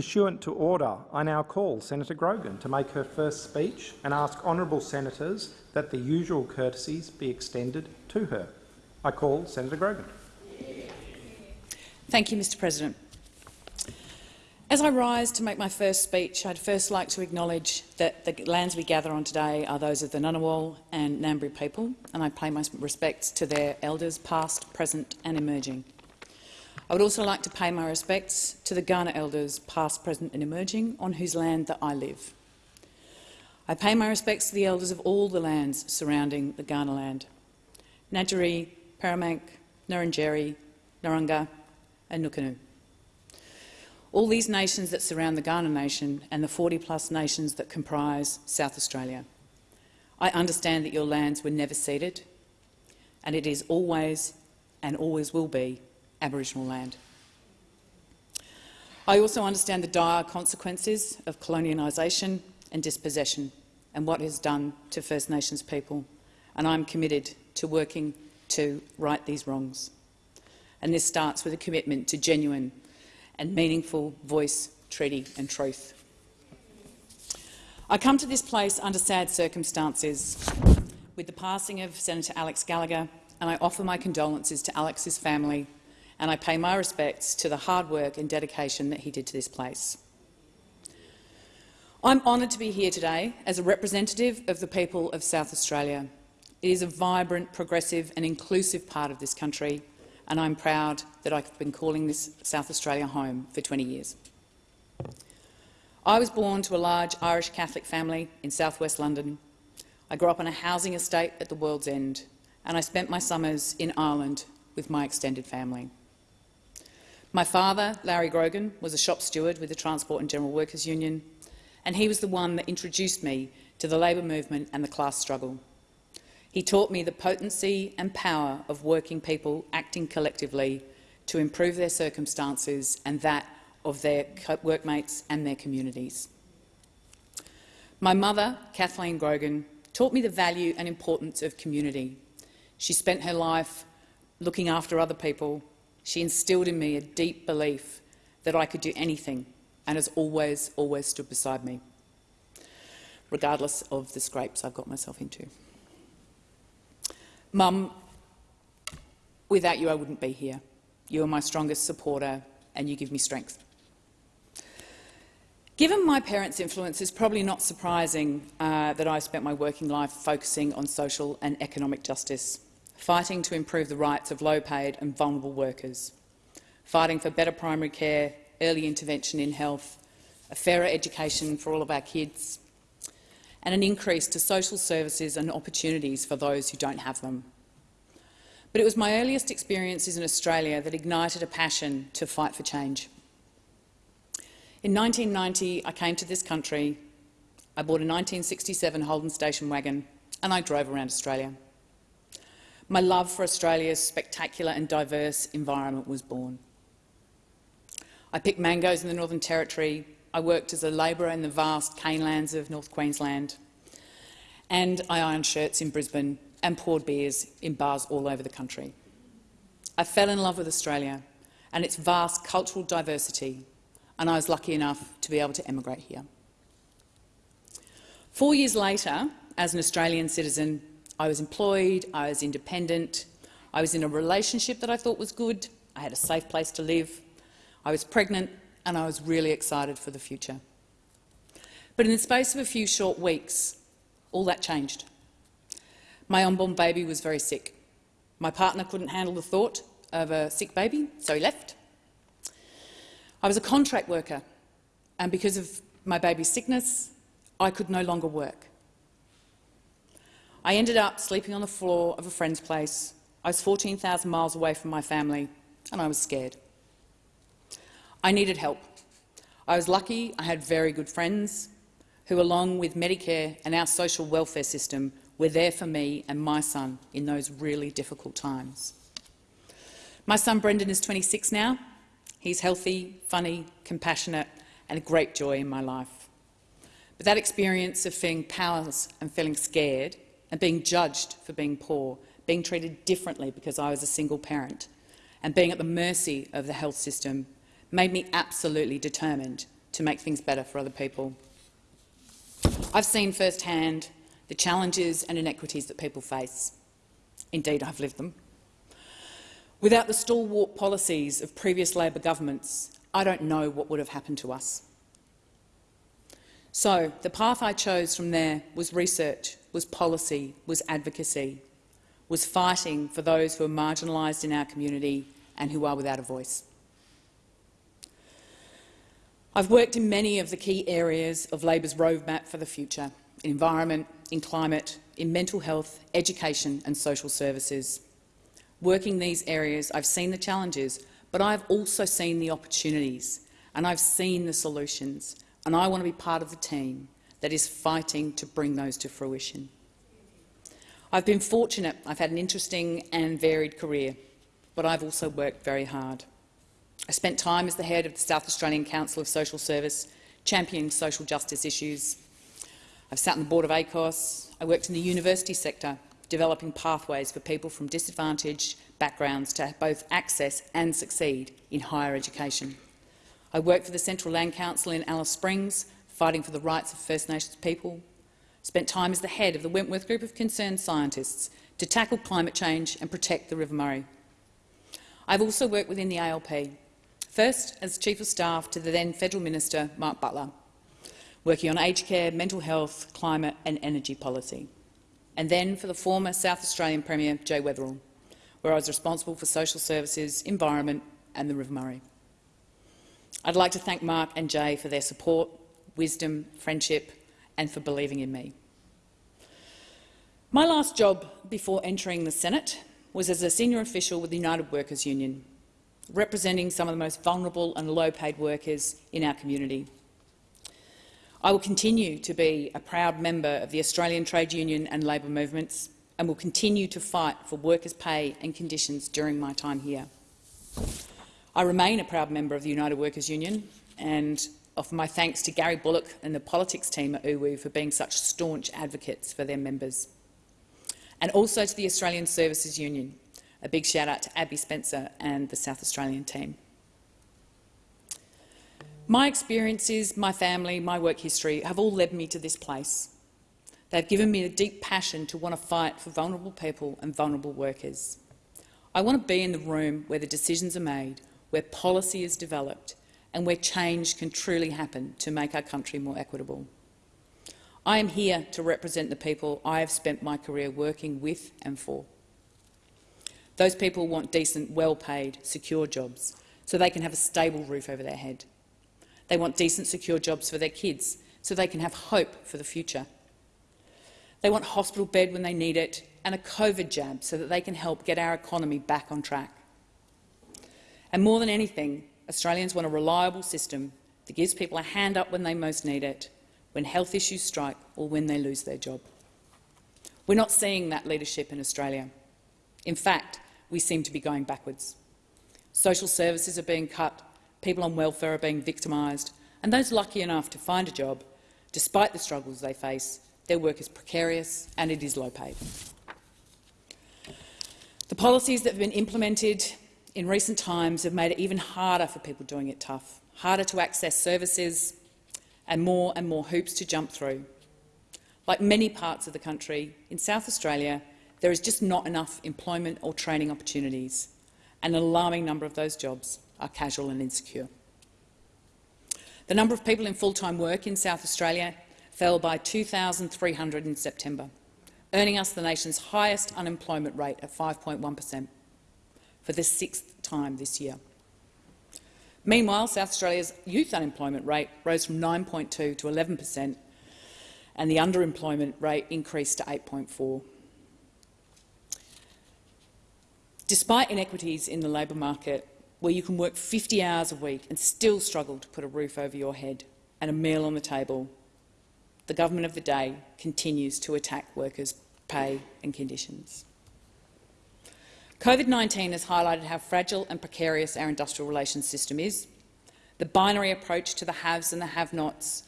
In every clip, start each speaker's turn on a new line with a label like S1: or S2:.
S1: Pursuant to order, I now call Senator Grogan to make her first speech and ask honourable senators that the usual courtesies be extended to her. I call Senator Grogan.
S2: Thank you, Mr President. As I rise to make my first speech, I'd first like to acknowledge that the lands we gather on today are those of the Ngunnawal and Ngambri people, and I pay my respects to their elders past, present and emerging. I would also like to pay my respects to the Kaurna elders past, present and emerging on whose land that I live. I pay my respects to the elders of all the lands surrounding the Kaurna land, Ngadjuri, Peramangk, Ngarrindjeri, Narungga and Nukunu all these nations that surround the Kaurna Nation and the 40-plus nations that comprise South Australia. I understand that your lands were never ceded, and it is always and always will be Aboriginal land. I also understand the dire consequences of colonialisation and dispossession and what it has done to First Nations people, and I am committed to working to right these wrongs. And this starts with a commitment to genuine and meaningful voice, treaty and truth. I come to this place under sad circumstances with the passing of Senator Alex Gallagher, and I offer my condolences to Alex's family and I pay my respects to the hard work and dedication that he did to this place. I'm honoured to be here today as a representative of the people of South Australia. It is a vibrant, progressive and inclusive part of this country, and I'm proud that I've been calling this South Australia home for 20 years. I was born to a large Irish Catholic family in southwest London. I grew up on a housing estate at the World's End, and I spent my summers in Ireland with my extended family. My father, Larry Grogan, was a shop steward with the Transport and General Workers Union, and he was the one that introduced me to the labour movement and the class struggle. He taught me the potency and power of working people acting collectively to improve their circumstances and that of their workmates and their communities. My mother, Kathleen Grogan, taught me the value and importance of community. She spent her life looking after other people. She instilled in me a deep belief that I could do anything and has always, always stood beside me, regardless of the scrapes I've got myself into. Mum, without you I wouldn't be here. You are my strongest supporter and you give me strength. Given my parents' influence, it's probably not surprising uh, that I spent my working life focusing on social and economic justice, fighting to improve the rights of low-paid and vulnerable workers, fighting for better primary care, early intervention in health, a fairer education for all of our kids, and an increase to social services and opportunities for those who don't have them. But it was my earliest experiences in Australia that ignited a passion to fight for change. In 1990, I came to this country, I bought a 1967 Holden station wagon and I drove around Australia. My love for Australia's spectacular and diverse environment was born. I picked mangoes in the Northern Territory, I worked as a labourer in the vast cane lands of North Queensland, and I ironed shirts in Brisbane and poured beers in bars all over the country. I fell in love with Australia and its vast cultural diversity, and I was lucky enough to be able to emigrate here. Four years later, as an Australian citizen, I was employed, I was independent, I was in a relationship that I thought was good, I had a safe place to live, I was pregnant and I was really excited for the future. But in the space of a few short weeks, all that changed. My unborn baby was very sick. My partner couldn't handle the thought of a sick baby, so he left. I was a contract worker, and because of my baby's sickness, I could no longer work. I ended up sleeping on the floor of a friend's place. I was 14,000 miles away from my family, and I was scared. I needed help. I was lucky I had very good friends who, along with Medicare and our social welfare system, were there for me and my son in those really difficult times. My son Brendan is 26 now. He's healthy, funny, compassionate and a great joy in my life. But that experience of feeling powerless and feeling scared and being judged for being poor, being treated differently because I was a single parent, and being at the mercy of the health system made me absolutely determined to make things better for other people. I've seen firsthand the challenges and inequities that people face. Indeed, I've lived them. Without the stalwart policies of previous Labor governments, I don't know what would have happened to us. So the path I chose from there was research, was policy, was advocacy, was fighting for those who are marginalised in our community and who are without a voice. I've worked in many of the key areas of Labor's roadmap for the future, in environment, in climate, in mental health, education and social services. Working these areas, I've seen the challenges, but I've also seen the opportunities and I've seen the solutions, and I want to be part of the team that is fighting to bring those to fruition. I've been fortunate. I've had an interesting and varied career, but I've also worked very hard. I spent time as the head of the South Australian Council of Social Service, championing social justice issues. I've sat on the board of ACOSS. I worked in the university sector, developing pathways for people from disadvantaged backgrounds to both access and succeed in higher education. I worked for the Central Land Council in Alice Springs, fighting for the rights of First Nations people. Spent time as the head of the Wentworth Group of Concerned Scientists to tackle climate change and protect the River Murray. I've also worked within the ALP, first as Chief of Staff to the then Federal Minister Mark Butler, working on aged care, mental health, climate and energy policy, and then for the former South Australian Premier Jay Weatherill, where I was responsible for social services, environment and the River Murray. I'd like to thank Mark and Jay for their support, wisdom, friendship and for believing in me. My last job before entering the Senate was as a senior official with the United Workers Union, representing some of the most vulnerable and low-paid workers in our community. I will continue to be a proud member of the Australian trade union and labour movements and will continue to fight for workers' pay and conditions during my time here. I remain a proud member of the United Workers Union and offer my thanks to Gary Bullock and the politics team at UWU for being such staunch advocates for their members. And also to the Australian Services Union. A big shout out to Abby Spencer and the South Australian team. My experiences, my family, my work history have all led me to this place. They've given me a deep passion to want to fight for vulnerable people and vulnerable workers. I want to be in the room where the decisions are made, where policy is developed and where change can truly happen to make our country more equitable. I am here to represent the people I have spent my career working with and for. Those people want decent, well-paid, secure jobs so they can have a stable roof over their head. They want decent, secure jobs for their kids so they can have hope for the future. They want hospital bed when they need it and a COVID jab so that they can help get our economy back on track. And more than anything, Australians want a reliable system that gives people a hand up when they most need it, when health issues strike or when they lose their job. We're not seeing that leadership in Australia. In fact, we seem to be going backwards. Social services are being cut, people on welfare are being victimised, and those lucky enough to find a job, despite the struggles they face, their work is precarious and it is low paid. The policies that have been implemented in recent times have made it even harder for people doing it tough, harder to access services and more and more hoops to jump through. Like many parts of the country, in South Australia, there is just not enough employment or training opportunities, and an alarming number of those jobs are casual and insecure. The number of people in full-time work in South Australia fell by 2,300 in September, earning us the nation's highest unemployment rate at 5.1 per cent for the sixth time this year. Meanwhile, South Australia's youth unemployment rate rose from 9.2 to 11 per cent and the underemployment rate increased to 8.4. Despite inequities in the labour market, where you can work 50 hours a week and still struggle to put a roof over your head and a meal on the table, the government of the day continues to attack workers' pay and conditions. COVID-19 has highlighted how fragile and precarious our industrial relations system is, the binary approach to the haves and the have-nots,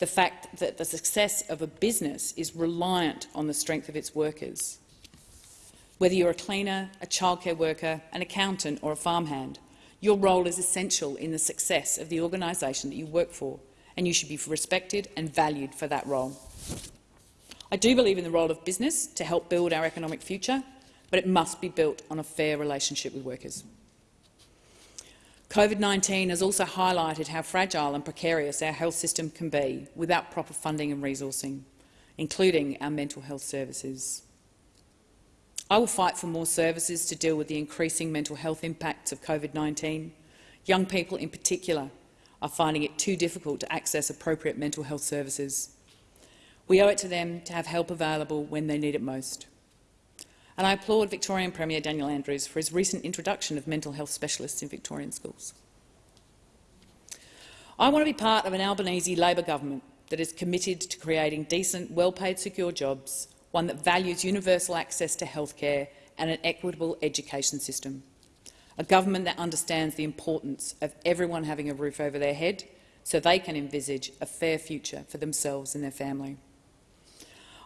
S2: the fact that the success of a business is reliant on the strength of its workers. Whether you're a cleaner, a childcare worker, an accountant or a farmhand, Your role is essential in the success of the organisation that you work for, and you should be respected and valued for that role. I do believe in the role of business to help build our economic future, but it must be built on a fair relationship with workers. COVID-19 has also highlighted how fragile and precarious our health system can be without proper funding and resourcing, including our mental health services. I will fight for more services to deal with the increasing mental health impacts of COVID-19. Young people in particular are finding it too difficult to access appropriate mental health services. We owe it to them to have help available when they need it most. And I applaud Victorian Premier Daniel Andrews for his recent introduction of mental health specialists in Victorian schools. I want to be part of an Albanese Labor government that is committed to creating decent, well-paid, secure jobs one that values universal access to healthcare and an equitable education system. A government that understands the importance of everyone having a roof over their head so they can envisage a fair future for themselves and their family.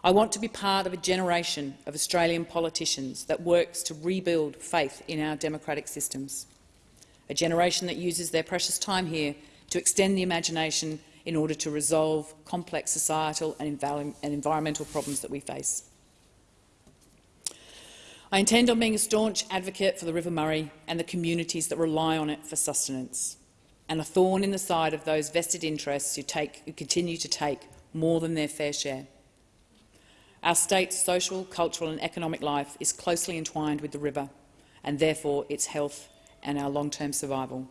S2: I want to be part of a generation of Australian politicians that works to rebuild faith in our democratic systems, a generation that uses their precious time here to extend the imagination in order to resolve complex societal and, and environmental problems that we face. I intend on being a staunch advocate for the River Murray and the communities that rely on it for sustenance, and a thorn in the side of those vested interests who, take, who continue to take more than their fair share. Our state's social, cultural and economic life is closely entwined with the river, and therefore its health and our long-term survival.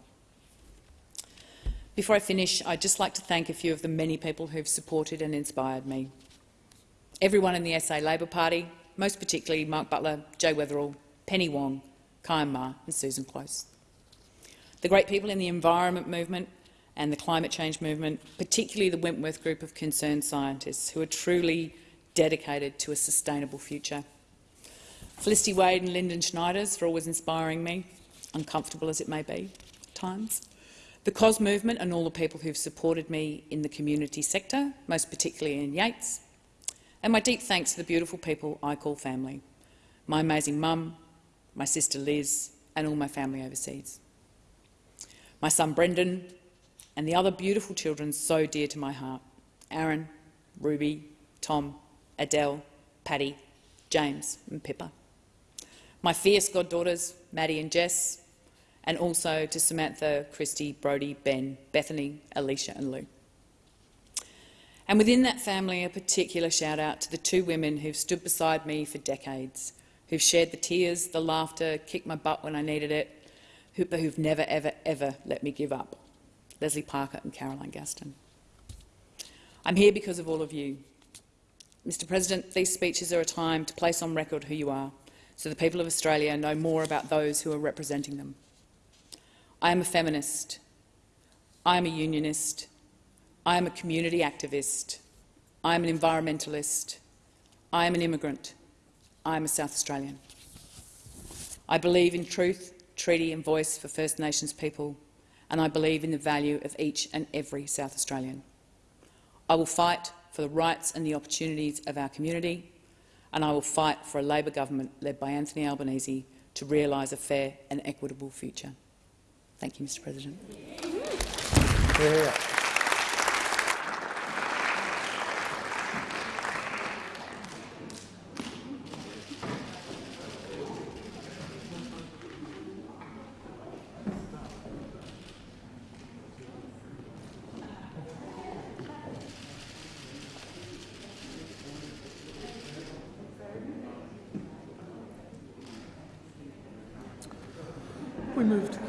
S2: Before I finish, I'd just like to thank a few of the many people who've supported and inspired me. Everyone in the SA Labor Party, most particularly Mark Butler, Jay Weatherill, Penny Wong, Kyam Maher and Susan Close. The great people in the environment movement and the climate change movement, particularly the Wentworth group of concerned scientists who are truly dedicated to a sustainable future. Felicity Wade and Lyndon Schneiders for always inspiring me, uncomfortable as it may be at times the COS movement and all the people who've supported me in the community sector, most particularly in Yates, and my deep thanks to the beautiful people I call family, my amazing mum, my sister Liz and all my family overseas. My son Brendan and the other beautiful children so dear to my heart, Aaron, Ruby, Tom, Adele, Paddy, James and Pippa. My fierce goddaughters, Maddie and Jess, and also to Samantha, Christy, Brody, Ben, Bethany, Alicia and Lou. And within that family, a particular shout out to the two women who've stood beside me for decades, who've shared the tears, the laughter, kicked my butt when I needed it, but who've never, ever, ever let me give up. Leslie Parker and Caroline Gaston. I'm here because of all of you. Mr President, these speeches are a time to place on record who you are, so the people of Australia know more about those who are representing them. I am a feminist. I am a unionist. I am a community activist. I am an environmentalist. I am an immigrant. I am a South Australian. I believe in truth, treaty and voice for First Nations people, and I believe in the value of each and every South Australian. I will fight for the rights and the opportunities of our community, and I will fight for a Labor government led by Anthony Albanese to realise a fair and equitable future. Thank you, Mr President. Yeah.
S1: We